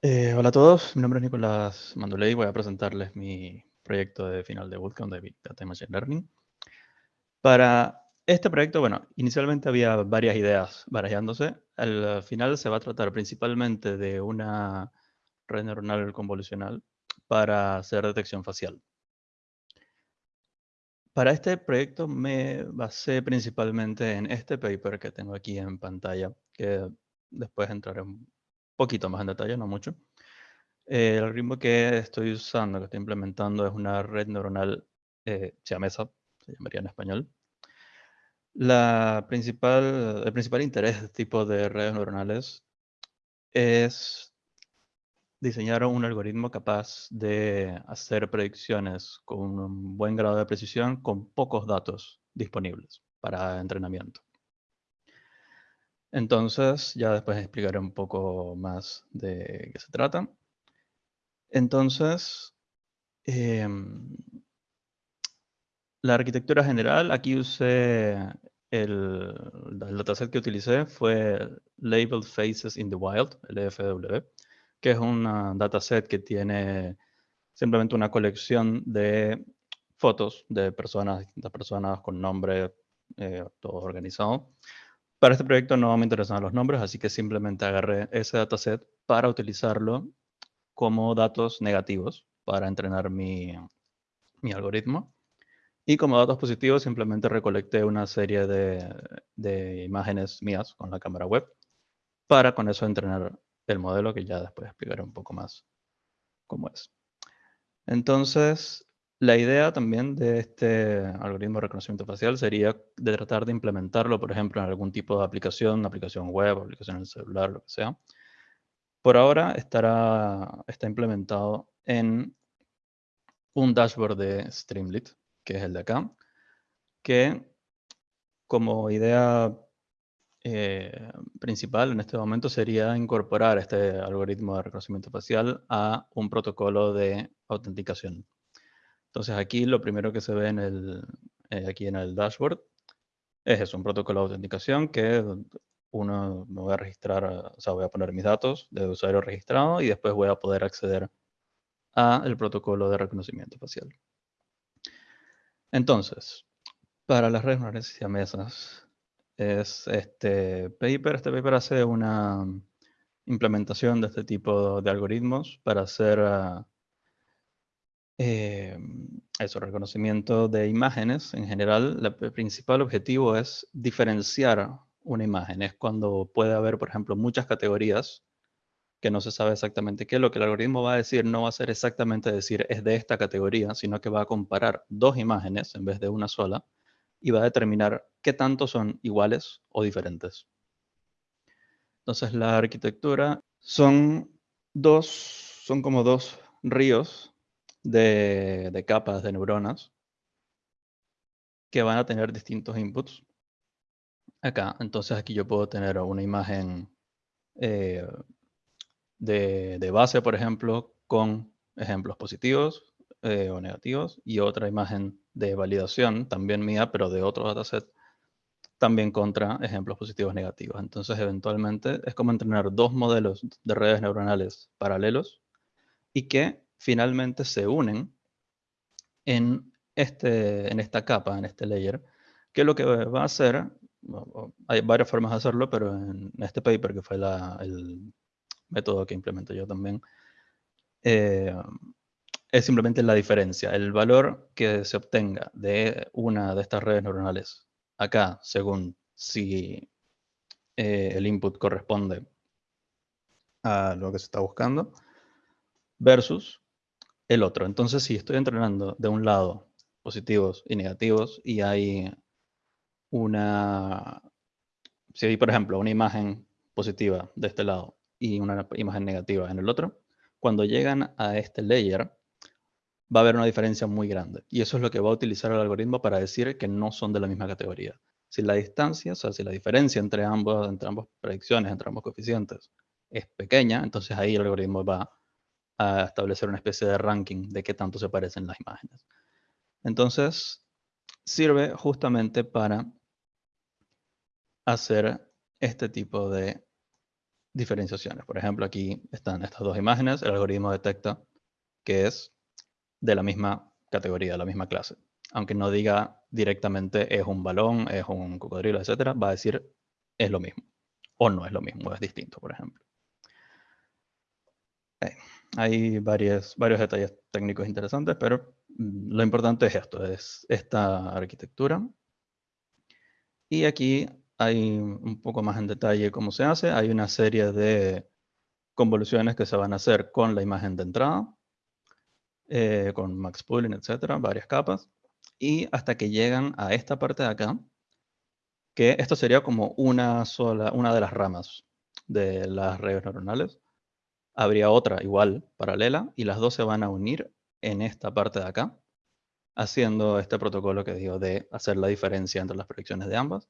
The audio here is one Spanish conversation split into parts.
Eh, hola a todos, mi nombre es Nicolás Mandoley, voy a presentarles mi proyecto de final de bootcamp de Big Data Machine Learning. Para este proyecto, bueno, inicialmente había varias ideas barajándose. Al final se va a tratar principalmente de una red neuronal convolucional para hacer detección facial. Para este proyecto me basé principalmente en este paper que tengo aquí en pantalla, que después entraré poquito más en detalle, no mucho. el algoritmo que estoy usando, que estoy implementando, es una red neuronal eh, siamesa, se llamaría en español. La principal, el principal interés de este tipo de redes neuronales es diseñar un algoritmo capaz de hacer predicciones con un buen grado de precisión con pocos datos disponibles para entrenamiento. Entonces, ya después explicaré un poco más de qué se trata. Entonces, em, la arquitectura general, aquí usé el, el, dataset que utilicé fue Labeled Faces in the Wild, LFW, que es un dataset que tiene simplemente una colección de fotos de personas, distintas personas con nombre, eh, todo organizado. Para este proyecto no me interesan los nombres, así que simplemente agarré ese dataset para utilizarlo como datos negativos para entrenar mi, mi algoritmo. Y como datos positivos simplemente recolecté una serie de, de, imágenes mías con la cámara web para con eso entrenar el modelo que ya después explicaré un poco más cómo es. Entonces, la idea también de este algoritmo de reconocimiento facial sería de tratar de implementarlo, por ejemplo, en algún tipo de aplicación, una aplicación web, aplicación en el celular, lo que sea. Por ahora estará, está implementado en un dashboard de Streamlit, que es el de acá, que como idea eh, principal en este momento sería incorporar este algoritmo de reconocimiento facial a un protocolo de autenticación. Entonces aquí lo primero que se ve en el, eh, aquí en el dashboard es un protocolo de autenticación que uno me voy a registrar, o sea, voy a poner mis datos de usuario registrado y después voy a poder acceder a el protocolo de reconocimiento facial. Entonces, para las redes neuronales siamesas, es este paper. Este paper hace una implementación de este tipo de algoritmos para hacer uh, eh, eso, reconocimiento de imágenes en general. el principal objetivo es diferenciar una imagen. Es cuando puede haber, por ejemplo, muchas categorías que no se sabe exactamente qué. Lo que el algoritmo va a decir no va a ser exactamente decir es de esta categoría, sino que va a comparar dos imágenes en vez de una sola y va a determinar qué tanto son iguales o diferentes. Entonces la arquitectura son dos, son como dos ríos de, capas de neuronas que van a tener distintos inputs. Acá, entonces aquí yo puedo tener una imagen eh, de, de, base, por ejemplo, con ejemplos positivos eh, o negativos y otra imagen de validación, también mía, pero de otro dataset, también contra ejemplos positivos negativos. Entonces, eventualmente, es como entrenar dos modelos de redes neuronales paralelos y que finalmente se unen en, este, en esta capa, en este layer, que lo que va a hacer, hay varias formas de hacerlo, pero en este paper, que fue el método que implementé yo también, eh, es simplemente la diferencia. El valor que se obtenga de una de estas redes neuronales acá, según si eh, el input corresponde a lo que se está buscando, versus el otro. Entonces, si estoy entrenando de un lado positivos y negativos y hay una, si hay, por ejemplo, una imagen positiva de este lado y una imagen negativa en el otro, cuando llegan a este layer, va a haber una diferencia muy grande. Y eso es lo que va a utilizar el algoritmo para decir que no son de la misma categoría. Si la distancia, o sea, si la diferencia entre, ambos, entre ambas predicciones, entre ambos coeficientes, es pequeña, entonces ahí el algoritmo va a establecer una especie de ranking de qué tanto se parecen las imágenes. Entonces, sirve justamente para hacer este tipo de diferenciaciones. Por ejemplo, aquí están estas dos imágenes. El algoritmo detecta que es de la misma categoría, de la misma clase. Aunque no diga directamente es un balón, es un cocodrilo, etc., va a decir es lo mismo. O no es lo mismo, es distinto, por ejemplo. Hay varios, varios detalles técnicos interesantes, pero mm, lo importante es esto, es esta arquitectura. Y aquí hay un poco más en detalle cómo se hace. Hay una serie de convoluciones que se van a hacer con la imagen de entrada, eh, con max pooling, etcétera, varias capas. Y hasta que llegan a esta parte de acá, que esto sería como una sola, una de las ramas de las redes neuronales. Habría otra igual, paralela, y las dos se van a unir en esta parte de acá, haciendo este protocolo que digo de hacer la diferencia entre las predicciones de ambas.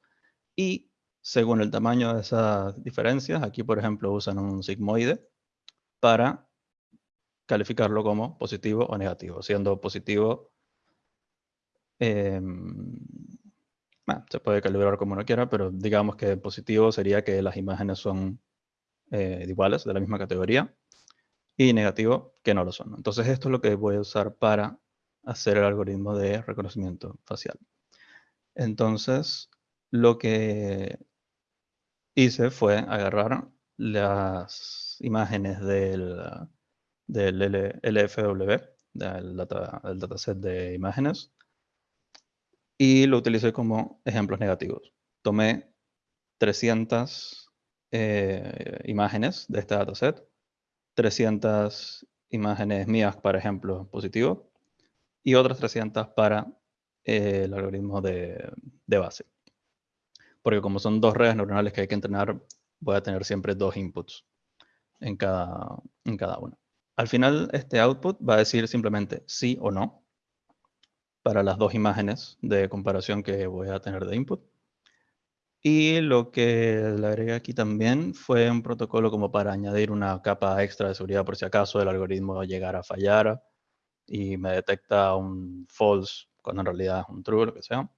Y según el tamaño de esas diferencias, aquí por ejemplo usan un sigmoide para calificarlo como positivo o negativo, siendo positivo em, se puede calibrar como uno quiera, pero digamos que positivo sería que las imágenes son eh, iguales, de la misma categoría, y negativo que no lo son. Entonces esto es lo que voy a usar para hacer el algoritmo de reconocimiento facial. Entonces, lo que hice fue agarrar las imágenes del, del LFW, del, dataset de imágenes, y lo utilicé como ejemplos negativos. Tomé 300 eh, imágenes de este dataset, 300 imágenes mías para ejemplo positivo, y otras 300 para eh, el algoritmo de base porque como son dos redes neuronales que hay que entrenar, voy a tener siempre dos inputs en cada, en cada una. Al final, este output va a decir simplemente sí o no para las dos imágenes de comparación que voy a tener de input. Y lo que le agregué aquí también fue un protocolo como para añadir una capa extra de seguridad por si acaso el algoritmo llegara a fallar y me detecta un false cuando en realidad es un true, lo que sea.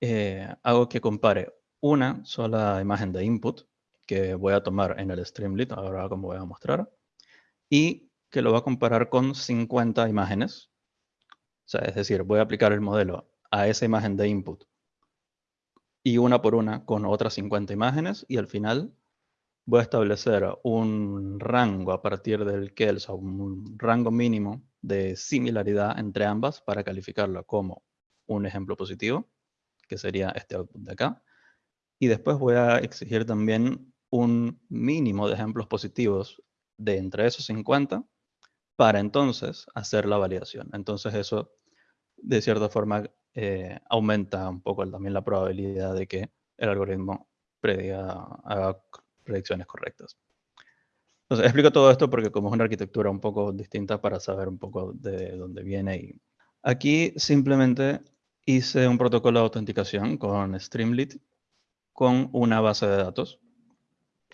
Eh, hago que compare una sola imagen de input que voy a tomar en el Streamlit, ahora como voy a mostrar, y que lo va a comparar con 50 imágenes. O sea, es decir, voy a aplicar el modelo a esa imagen de input y una por una con otras 50 imágenes y al final voy a establecer un rango a partir del que, o un rango mínimo de similaridad entre ambas para calificarlo como un ejemplo positivo que sería este output de acá. Y después voy a exigir también un mínimo de ejemplos positivos de entre esos 50 para entonces hacer la validación. Entonces eso, de cierta forma, eh, aumenta un poco también la probabilidad de que el algoritmo prediga, haga predicciones correctas. Entonces, explico todo esto porque como es una arquitectura un poco distinta para saber un poco de dónde viene. Y aquí simplemente hice un protocolo de autenticación con Streamlit con una base de datos.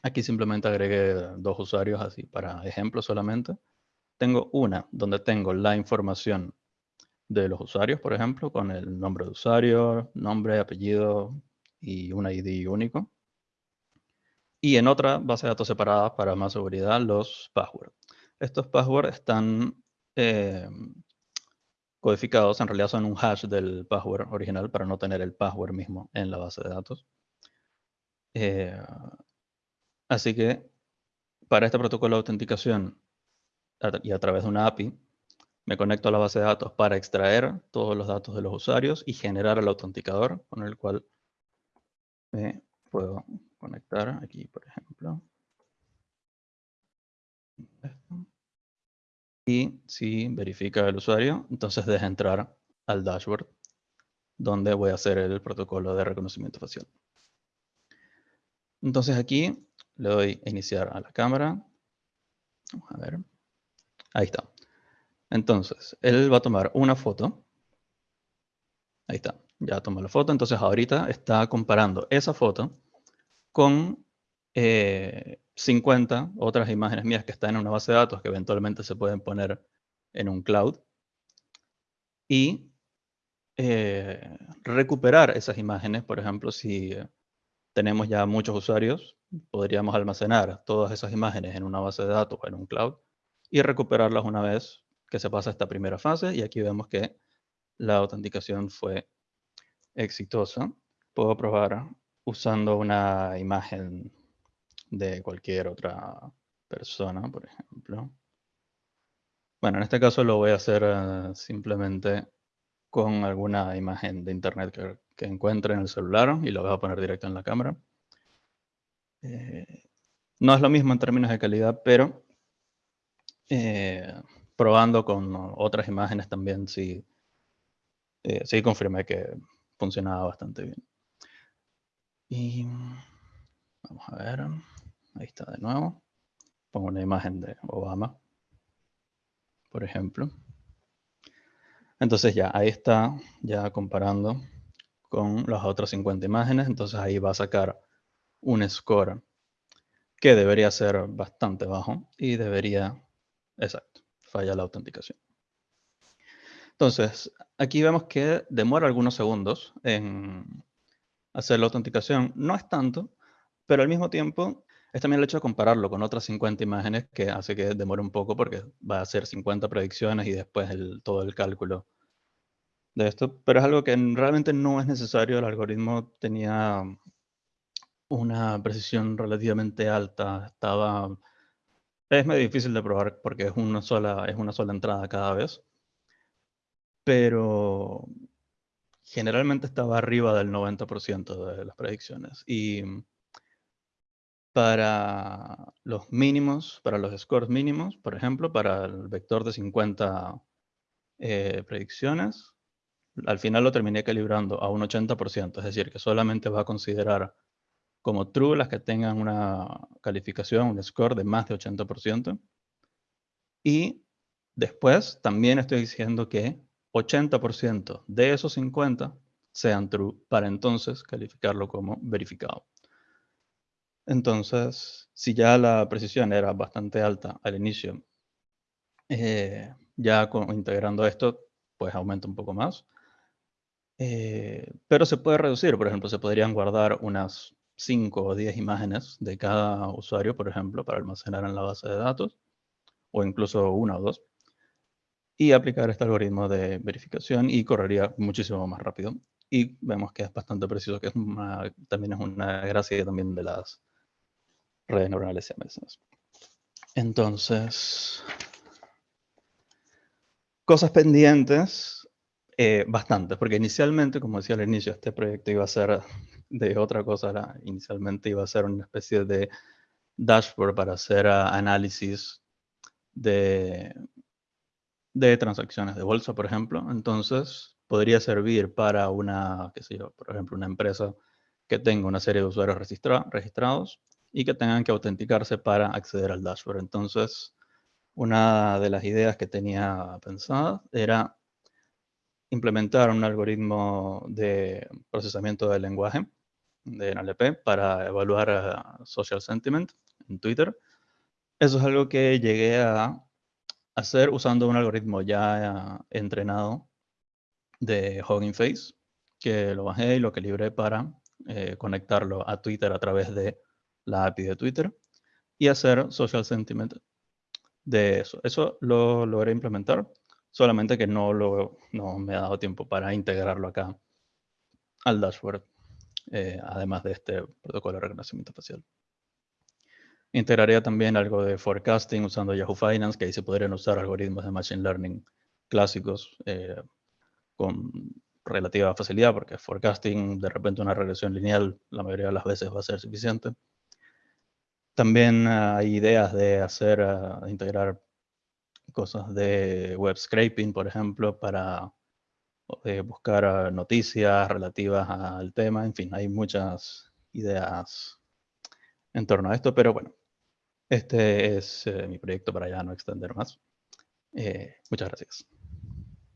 Aquí simplemente agregué dos usuarios así para ejemplo solamente. Tengo una donde tengo la información de los usuarios, por ejemplo, con el nombre de usuario, nombre, apellido y un ID único. Y en otra base de datos separada para más seguridad, los passwords. Estos passwords están eh, codificados en realidad son un hash del password original para no tener el password mismo en la base de datos. Eh, así que para este protocolo de autenticación y a través de una API, me conecto a la base de datos para extraer todos los datos de los usuarios y generar el autenticador con el cual me puedo conectar aquí, por ejemplo. Y si verifica el usuario, entonces deja entrar al dashboard donde voy a hacer el protocolo de reconocimiento facial. Entonces aquí le doy a iniciar a la cámara. Vamos a ver. Ahí está. Entonces, él va a tomar una foto. Ahí está. Ya tomó la foto. Entonces ahorita está comparando esa foto con eh, 50 otras imágenes mías que están en una base de datos que eventualmente se pueden poner en un cloud y eh, recuperar esas imágenes, por ejemplo, si tenemos ya muchos usuarios, podríamos almacenar todas esas imágenes en una base de datos o en un cloud y recuperarlas una vez que se pasa esta primera fase. Y aquí vemos que la autenticación fue exitosa. Puedo probar usando una imagen de cualquier otra persona, por ejemplo. Bueno, en este caso lo voy a hacer eh, simplemente con alguna imagen de internet que, encuentre en el celular y lo voy a poner directo en la cámara. Eh, no es lo mismo en términos de calidad, pero eh, probando con otras imágenes también sí, sí confirmé que funcionaba bastante bien. Y vamos a ver, ahí está de nuevo. Pongo una imagen de Obama, por ejemplo. Entonces ya, ahí está, ya comparando con las otras 50 imágenes. Entonces ahí va a sacar un score que debería ser bastante bajo y debería, exacto, falla la autenticación. Entonces, aquí vemos que demora algunos segundos en hacer la autenticación. No es tanto, pero al mismo tiempo es también el hecho de compararlo con otras 50 imágenes que hace que demore un poco porque va a hacer 50 predicciones y después todo el cálculo de esto. Pero es algo que realmente no es necesario. El algoritmo tenía una precisión relativamente alta. Estaba... Es medio difícil de probar porque es una sola, es una sola entrada cada vez. Pero generalmente estaba arriba del 90% de las predicciones. Y para los mínimos, para los scores mínimos, por ejemplo, para el vector de 50 eh, predicciones, al final lo terminé calibrando a un 80%, es decir, que solamente va a considerar como true las que tengan una calificación, un score de más de 80%. Y después también estoy diciendo que 80% de esos 50 sean true para entonces calificarlo como verificado. Entonces, si ya la precisión era bastante alta al inicio, eh, ya integrando esto, pues aumenta un poco más. Eh, pero se puede reducir, por ejemplo, se podrían guardar unas 5 o 10 imágenes de cada usuario, por ejemplo, para almacenar en la base de datos, o incluso una o dos, y aplicar este algoritmo de verificación y correría muchísimo más rápido. Y vemos que es bastante preciso, que también es una gracia también de las redes neuronales siameses. Entonces, cosas pendientes, eh, bastantes, porque inicialmente, como decía al inicio, este proyecto iba a ser de otra cosa, inicialmente iba a ser una especie de dashboard para hacer ah, análisis de, de transacciones de bolsa, por ejemplo. Entonces, podría servir para una, qué sé yo, por ejemplo, una empresa que tenga una serie de usuarios registrados y que tengan que autenticarse para acceder al dashboard. Entonces, una de las ideas que tenía pensada era implementar un algoritmo de procesamiento del lenguaje de NLP para evaluar social sentiment en Twitter. Eso es algo que llegué a hacer usando un algoritmo ya entrenado de Hugging Face, que lo bajé y lo calibré para eh, conectarlo a Twitter a través de la API de Twitter y hacer social sentiment de eso. Eso lo logré implementar, solamente que no, lo, no me ha dado tiempo para integrarlo acá al dashboard, eh, además de este protocolo de reconocimiento facial. Integraría también algo de forecasting usando Yahoo Finance, que ahí se podrían usar algoritmos de Machine Learning clásicos eh, con relativa facilidad, porque forecasting, de repente una regresión lineal, la mayoría de las veces va a ser suficiente. También hay ideas de hacer, ah, integrar cosas de web scraping, por ejemplo, para eh, buscar ah, noticias relativas al tema. En fin, hay muchas ideas en torno a esto, pero bueno, este es eh, mi proyecto para ya no extender más. Eh, muchas gracias.